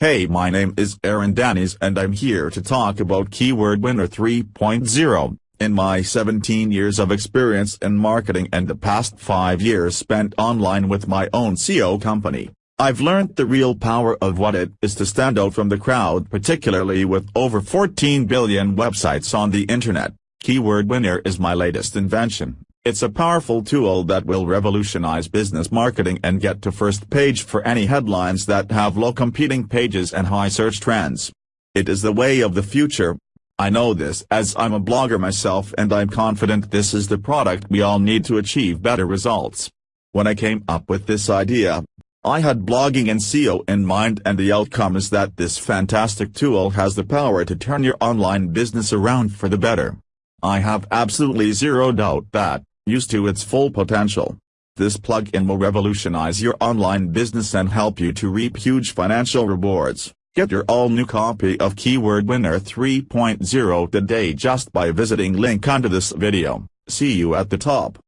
Hey my name is Aaron Danis and I'm here to talk about Keyword Winner 3.0. In my 17 years of experience in marketing and the past 5 years spent online with my own SEO company, I've learned the real power of what it is to stand out from the crowd particularly with over 14 billion websites on the internet. Keyword Winner is my latest invention. It's a powerful tool that will revolutionize business marketing and get to first page for any headlines that have low competing pages and high search trends. It is the way of the future. I know this as I'm a blogger myself and I'm confident this is the product we all need to achieve better results. When I came up with this idea, I had blogging and SEO in mind and the outcome is that this fantastic tool has the power to turn your online business around for the better. I have absolutely zero doubt that, used to its full potential. This plugin will revolutionize your online business and help you to reap huge financial rewards. Get your all-new copy of Keyword Winner 3.0 today just by visiting link under this video. See you at the top.